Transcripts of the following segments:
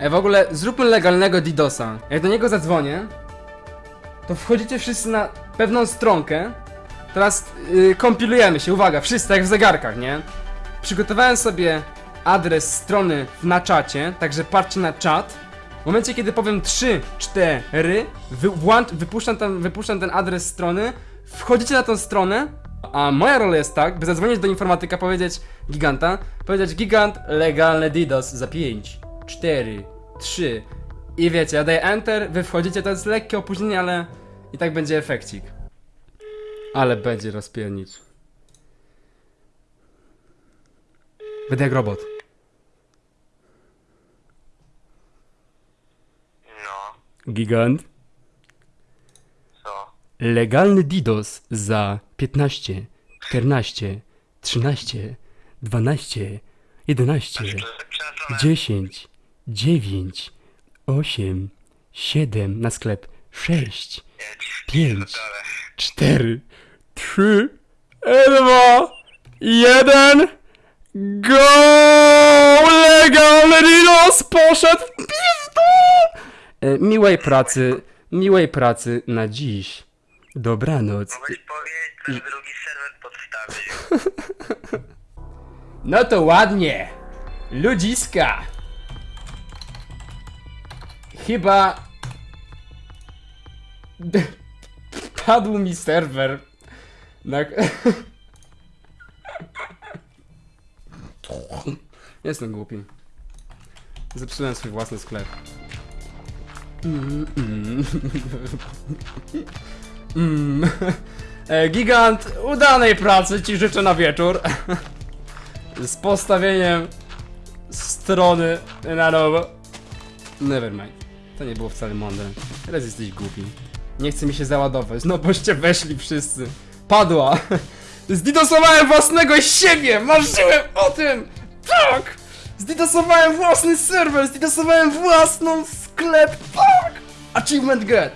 Ej, w ogóle zróbmy legalnego DDoSa. Jak do niego zadzwonię, to wchodzicie wszyscy na pewną stronkę. Teraz yy, kompilujemy się, uwaga, wszyscy jak w zegarkach, nie? Przygotowałem sobie adres strony na czacie, także patrzcie na czat. W momencie, kiedy powiem 3, 4, wy, włącz, wypuszczam, tam, wypuszczam ten adres strony, wchodzicie na tą stronę, a moja rola jest tak, by zadzwonić do informatyka, powiedzieć giganta, powiedzieć gigant legalny DDoS za 5, 4, 3 i wiecie, ja daję enter, wy wchodzicie, to jest lekkie opóźnienie, ale i tak będzie efekcik. Ale będzie rozpiernicz. Będę jak robot. No, Gigant. co? Legalny DDoS za 15, 14, 13, 12, 11, Przepraszam, 10, 9, 8, 7 na sklep, 6, 5, 4, 3, 2, 1, go! Legalny DDoS poszedł w pizdu! E, Miłej pracy, miłej pracy na dziś. Dobranoc. Mogłeś powiedzieć, że drugi serwer podstawił. No to ładnie. Ludziska. Chyba... Padł mi serwer. Na... Jestem głupi. Zepsułem swój własny sklep. Mm, mm. Mm. Gigant, udanej pracy ci życzę na wieczór. Z postawieniem strony na nowo. Nevermind. To nie było wcale mądre. Teraz jesteś głupi. Nie chce mi się załadować, no boście weszli wszyscy. Padła. Zdidosowałem własnego siebie! Marzyłem o tym! Tak! Zdidosowałem własny serwer! Zdidosowałem własną sklep! Tak! Achievement get!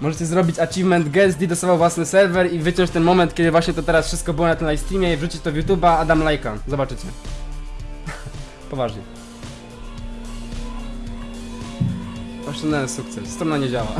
Możecie zrobić achievement get, zdidosował własny serwer i wyciąć ten moment, kiedy właśnie to teraz wszystko było na tym live streamie i wrzucić to w YouTube'a, a dam lajka. Zobaczycie. Poważnie. Osiągnąłem sukces. Strona nie działa.